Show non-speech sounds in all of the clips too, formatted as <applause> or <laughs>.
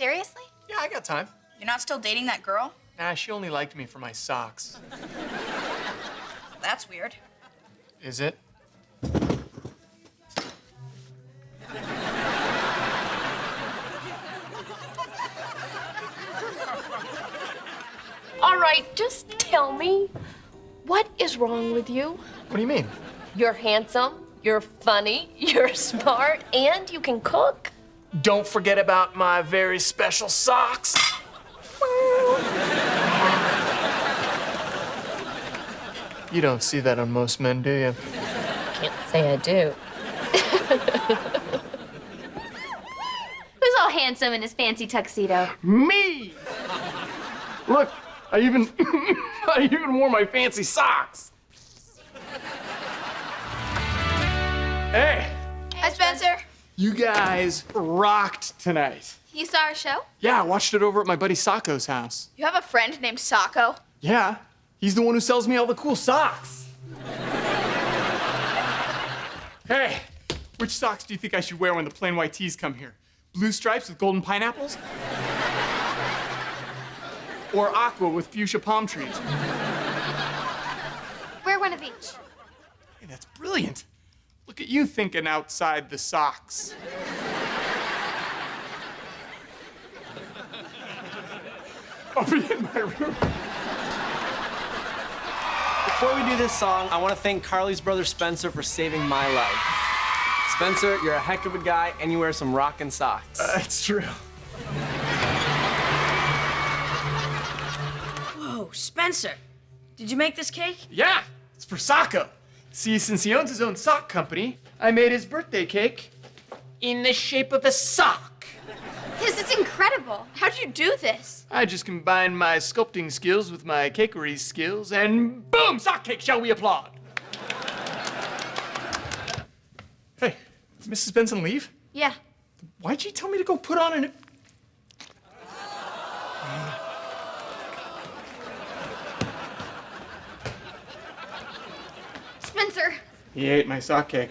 Seriously? Yeah, I got time. You're not still dating that girl? Nah, she only liked me for my socks. That's weird. Is it? All right, just tell me, what is wrong with you? What do you mean? You're handsome, you're funny, <laughs> you're smart, and you can cook. Don't forget about my very special socks. You don't see that on most men, do you? Can't say I do. Who's all handsome in his fancy tuxedo? Me! Look, I even <coughs> I even wore my fancy socks. Hey, Hi, Spencer. You guys rocked tonight. You saw our show? Yeah, I watched it over at my buddy Socko's house. You have a friend named Socko? Yeah, he's the one who sells me all the cool socks. hey, which socks do you think I should wear when the Plain White T's come here? Blue stripes with golden pineapples? or aqua with fuchsia palm trees? Wear one of each. Hey, that's brilliant. Look at you thinking outside the socks. <laughs> I'll be in my room. Before we do this song, I want to thank Carly's brother Spencer for saving my life. Spencer, you're a heck of a guy, and you wear some rockin' socks. Uh, That's true. Whoa, Spencer. Did you make this cake? Yeah, it's for Socko. See, since he owns his own sock company, I made his birthday cake in the shape of a sock. This is incredible. How'd you do this? I just combined my sculpting skills with my cakery skills, and boom, sock cake, shall we applaud? Hey, did Mrs. Benson leave? Yeah. Why'd she tell me to go put on an... Spencer. He ate my sock cake.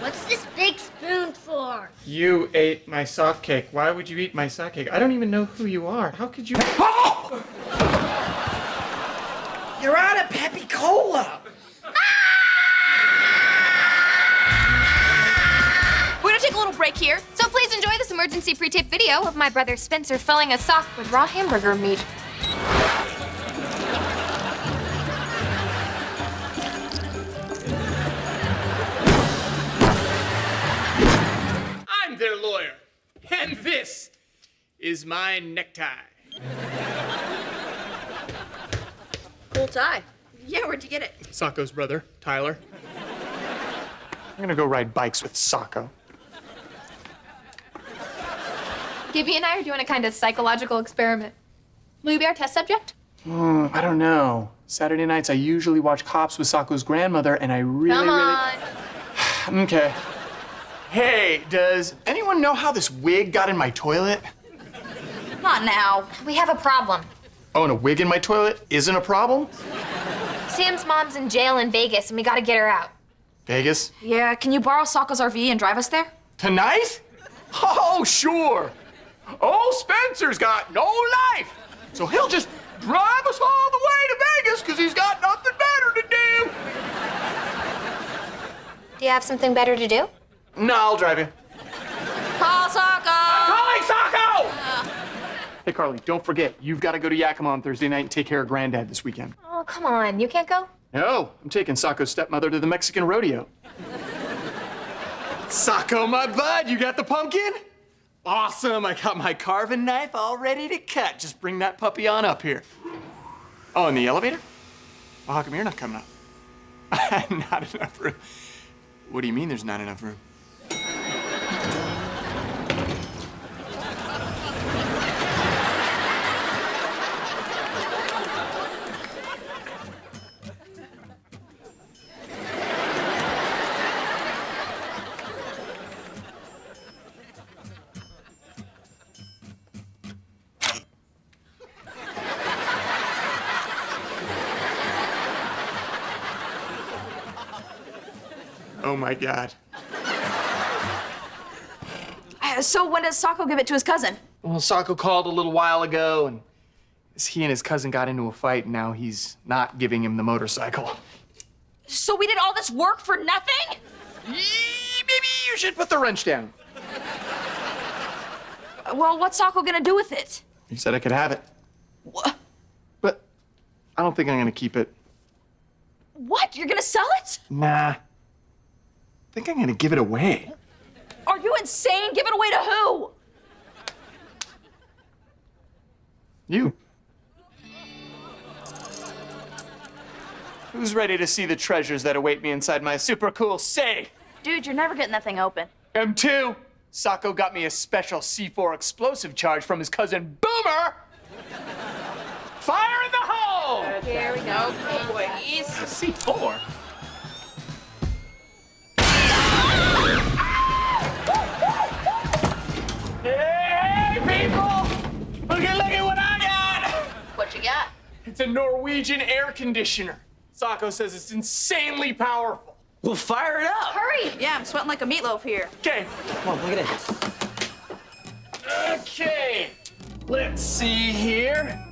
What's this big spoon for? You ate my sock cake. Why would you eat my sock cake? I don't even know who you are. How could you... Oh! <laughs> You're out of Peppy Cola. We're gonna take a little break here, so please enjoy this emergency pre-tape video of my brother Spencer filling a sock with raw hamburger meat. And this is my necktie. Cool tie. Yeah, where'd you get it? Socko's brother, Tyler. I'm gonna go ride bikes with Socko. Gibby and I are doing a kind of psychological experiment. Will you be our test subject? Hmm, I don't know. Saturday nights, I usually watch Cops with Socko's grandmother, and I really, Come on. really. <sighs> Okay. Hey, does anyone know how this wig got in my toilet? Not now. We have a problem. Oh, and a wig in my toilet isn't a problem? Sam's mom's in jail in Vegas, and we gotta get her out. Vegas? Yeah, can you borrow Socko's RV and drive us there? Tonight? Oh, sure. Oh, Spencer's got no life. So he'll just drive us all the way to Vegas because he's got nothing better to do. Do you have something better to do? No, I'll drive you. Call Socko! Calling Socko! Hey, Carly, don't forget, you've got to go to Yakima on Thursday night and take care of Granddad this weekend. Oh, come on. You can't go? No, I'm taking Socko's stepmother to the Mexican rodeo. Socko, my bud, you got the pumpkin? Awesome, I got my carving knife all ready to cut. Just bring that puppy on up here. Oh, in the elevator? Well, how come you're not coming up? <laughs> not enough room. What do you mean there's not enough room? Oh my god. Uh, so when does Socko give it to his cousin? Well, Socko called a little while ago, and he and his cousin got into a fight, and now he's not giving him the motorcycle. So we did all this work for nothing? Yee, Maybe you should put the wrench down. Well, what's Socko gonna do with it? He said I could have it. What? But I don't think I'm gonna keep it. What? You're gonna sell it? Nah. I think I'm gonna give it away. Are you insane? Give it away to who? You. Who's ready to see the treasures that await me inside my super cool safe? Dude, you're never getting that thing open. M2. Socko got me a special C4 explosive charge from his cousin Boomer. Fire in the hole! Here we go, boys. C4. It's a Norwegian air conditioner. Socko says it's insanely powerful. We'll fire it up. Hurry! Yeah, I'm sweating like a meatloaf here. Okay, Come on, look at it. okay. Let's see here.